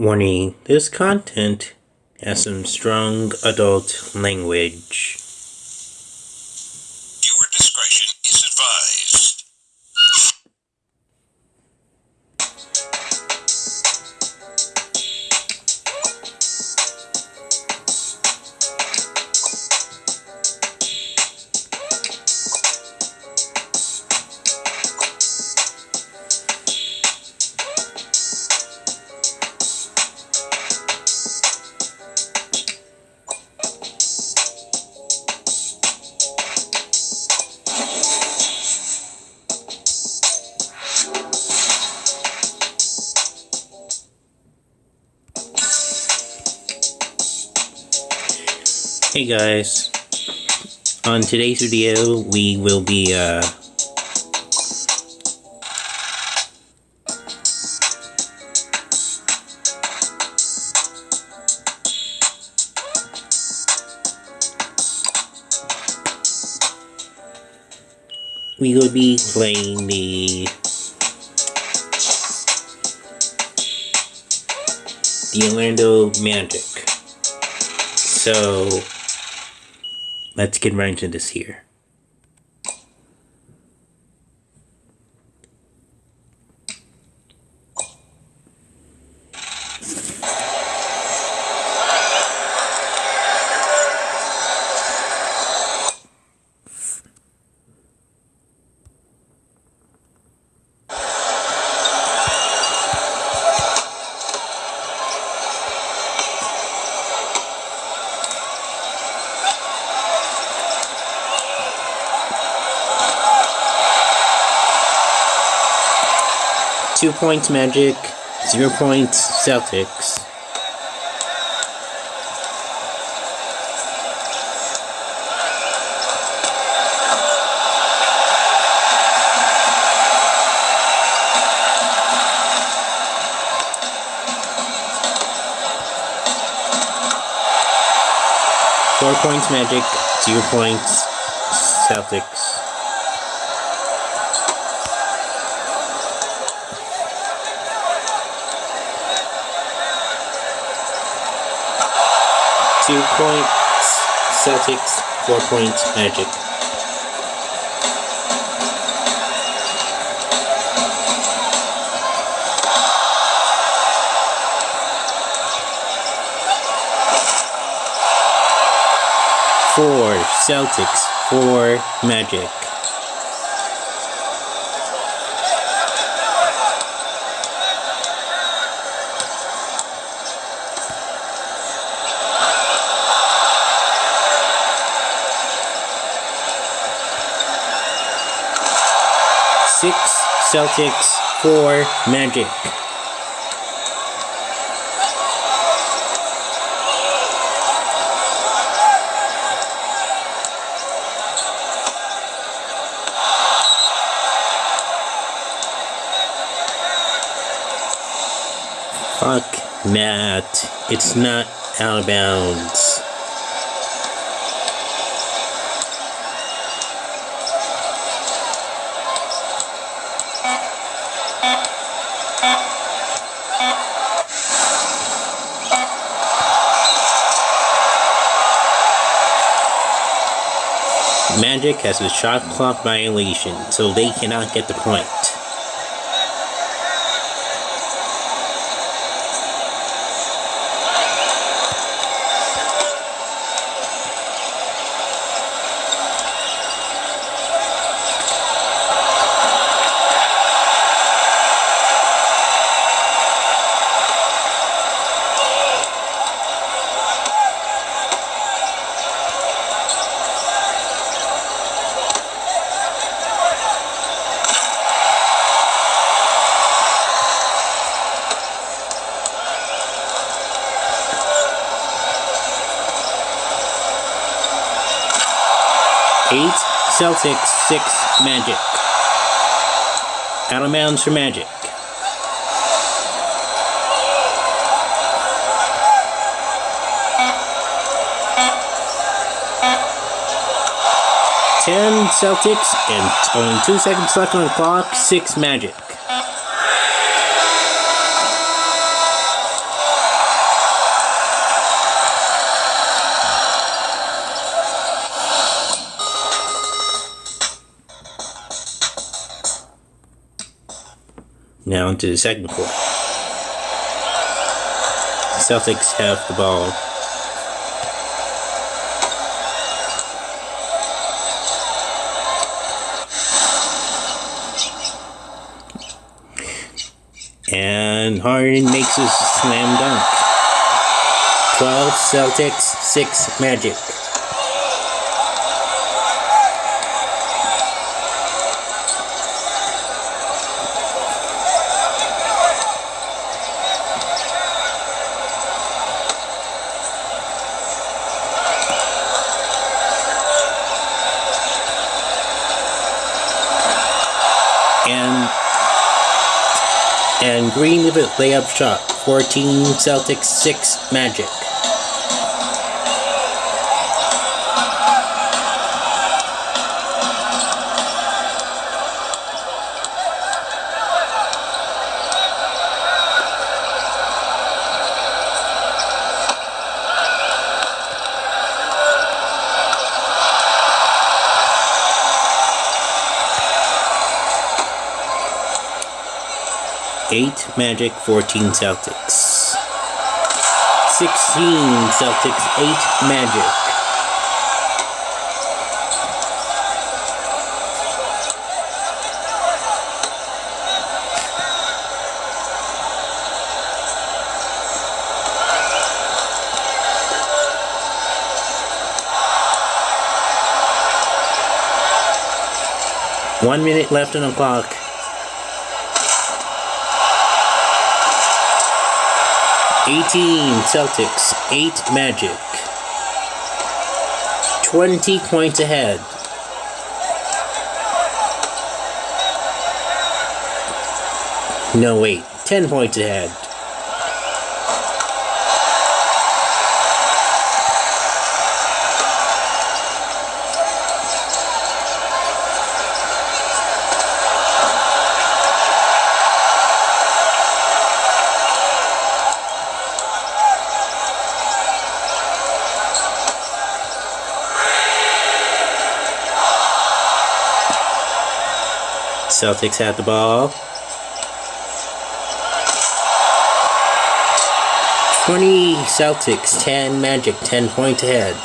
Warning, this content has some strong adult language. Hey guys, on today's video we will be uh, we will be playing the the Orlando Magic. So let's get right into this here. Two points Magic, zero points Celtics. Four points Magic, zero points Celtics. Two points Celtics, four points Magic. Four Celtics, four Magic. Six Celtics, four Magic. Fuck Matt. It's not out of bounds. Magic has a shot clock violation, so they cannot get the point. Celtics, six Magic. Out of bounds for Magic. Ten Celtics and only two seconds left on the clock. Six Magic. Now into the second quarter. Celtics have the ball. And Harden makes a slam dunk. 12 Celtics, 6 Magic. And and Green with a layup shot. 14 Celtics, 6 Magic. Eight Magic, 14 Celtics. 16 Celtics, 8 Magic. One minute left on the clock. Eighteen Celtics, eight Magic. Twenty points ahead. No, wait. Ten points ahead. Celtics have the ball. 20 Celtics, 10 Magic, 10 points ahead.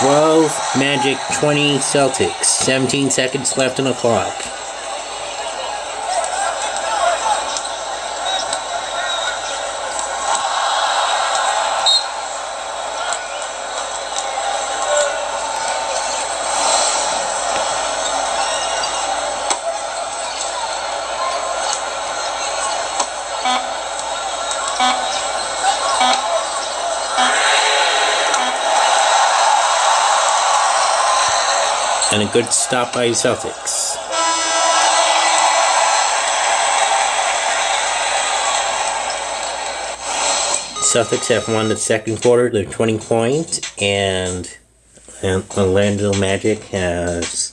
Twelve Magic, twenty Celtics, seventeen seconds left on the clock. Good stop by Celtics. Celtics have won the second quarter, they're 20 points, and, and Orlando Magic has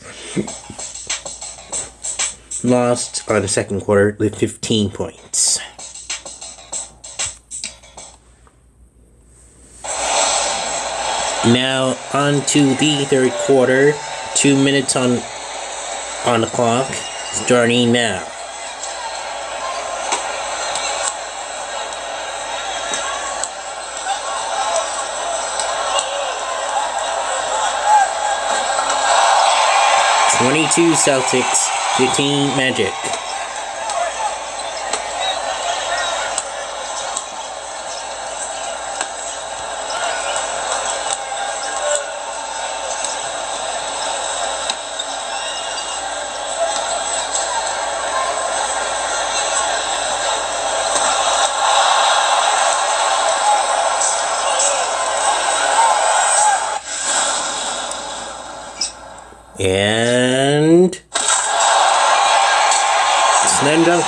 lost on the second quarter with 15 points. Now on to the third quarter. Two minutes on on the clock. Starting now. Twenty-two Celtics, fifteen Magic.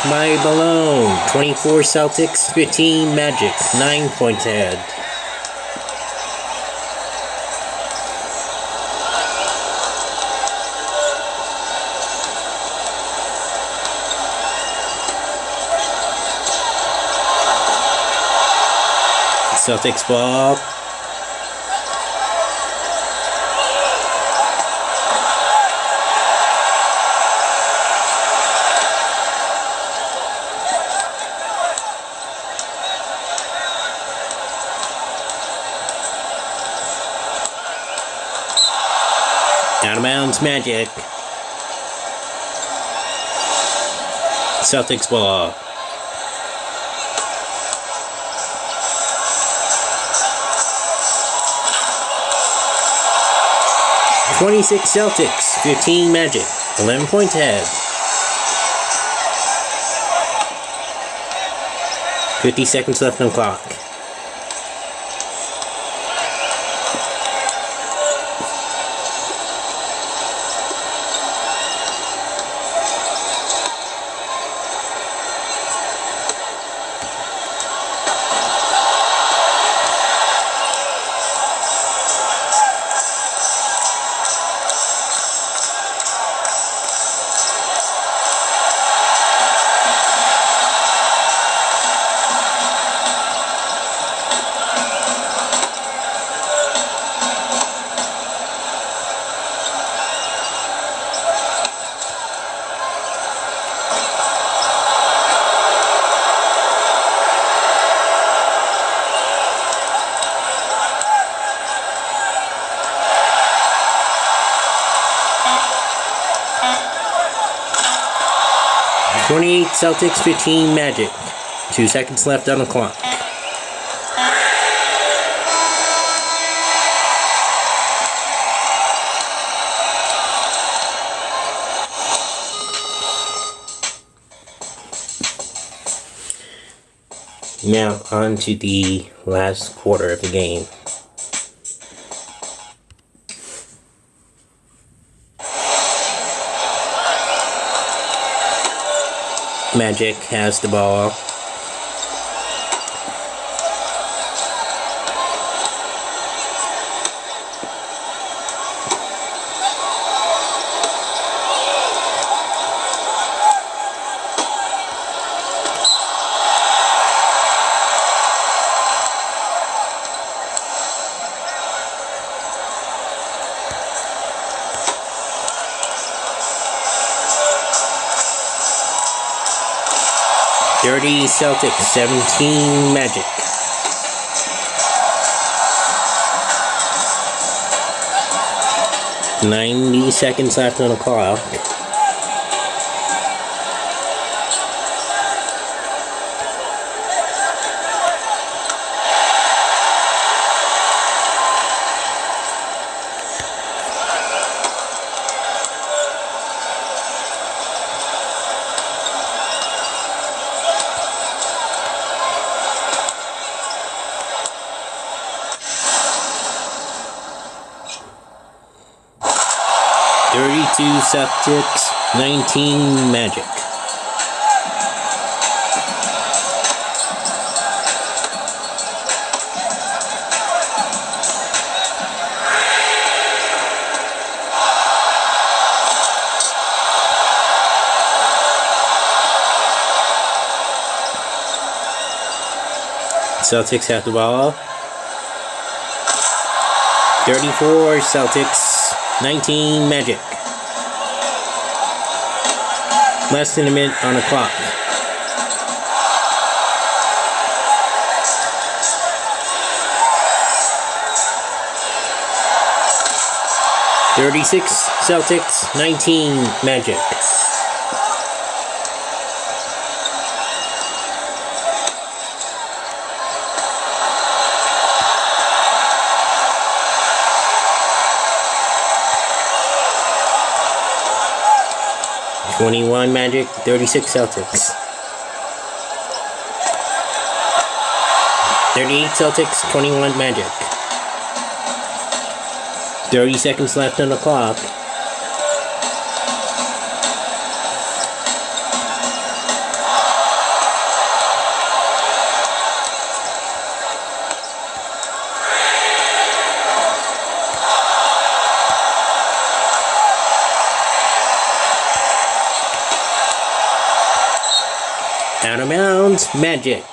By Malone. 24 Celtics, 15 Magic. 9 points ahead. Celtics ball. Magic. Celtics ball. Uh, twenty-six Celtics, fifteen Magic, eleven points ahead. Fifty seconds left on clock. Twenty-eight Celtics, fifteen Magic. Two seconds left on the clock. Now on to the last quarter of the game. Magic has the ball. Dirty Celtics, 17 Magic. Ninety seconds left on the clock. Celtics, nineteen Magic. Celtics have the ball. 34 Celtics, 19 Magic. Less than a minute on the clock. Thirty-six Celtics, nineteen Magic. Twenty-one Magic, thirty-six Celtics. Thirty-eight Celtics, twenty-one Magic. Thirty seconds left on the clock. Magic.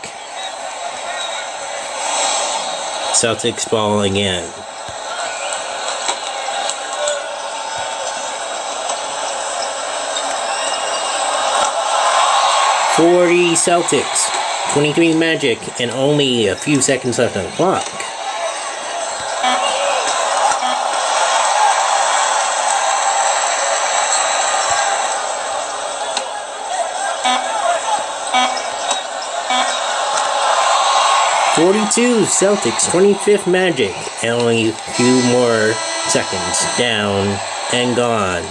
Celtics ball again. Forty Celtics, twenty-three Magic, and only a few seconds left on the clock. 42 Celtics, 25th Magic. And only a few more seconds. Down and gone.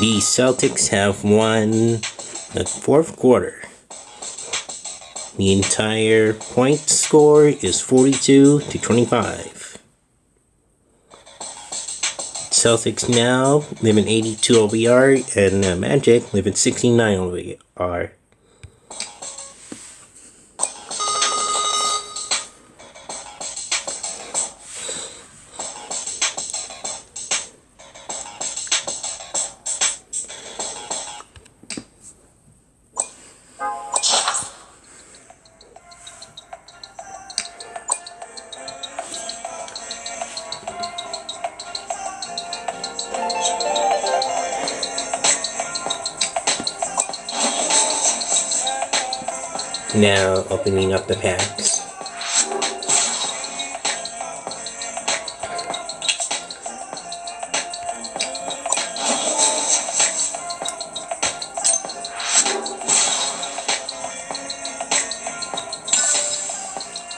The Celtics have won the fourth quarter. The entire point score is 42 to 25. Celtics now live in 82 OVR, and uh, Magic live in 69 OVR. Opening up the packs.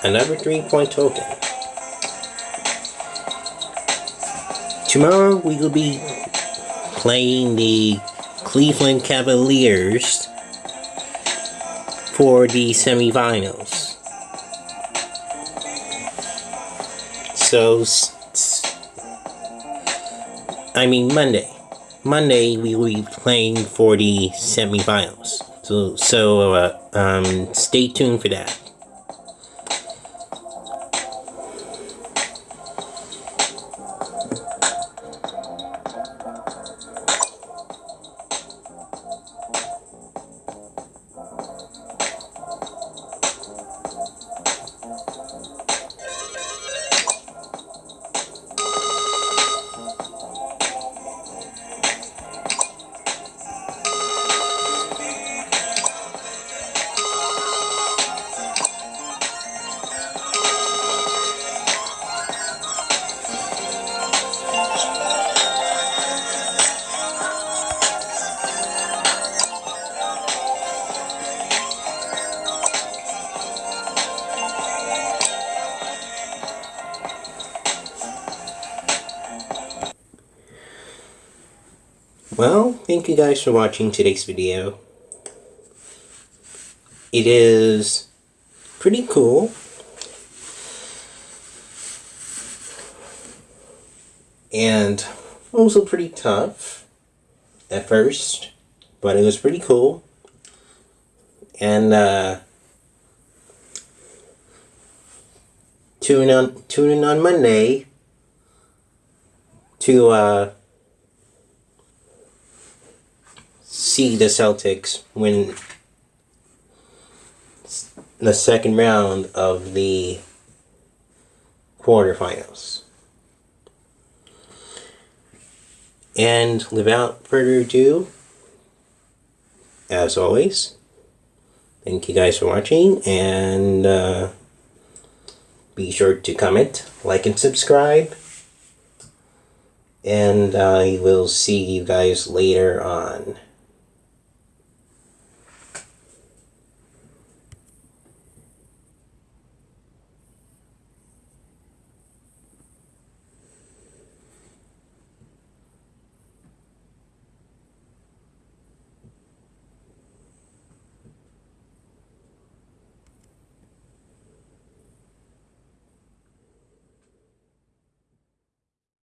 Another three point token. Tomorrow we will be playing the Cleveland Cavaliers for the semifinals. So, I mean Monday. Monday we will be playing for the semifinals. So, so uh, um, stay tuned for that. Thank you guys for watching today's video. It is pretty cool. And also pretty tough at first, but it was pretty cool. And uh tune on tune in on Monday to uh see the Celtics win the second round of the quarterfinals. And without further ado, as always, thank you guys for watching and uh, be sure to comment, like, and subscribe. And I will see you guys later on.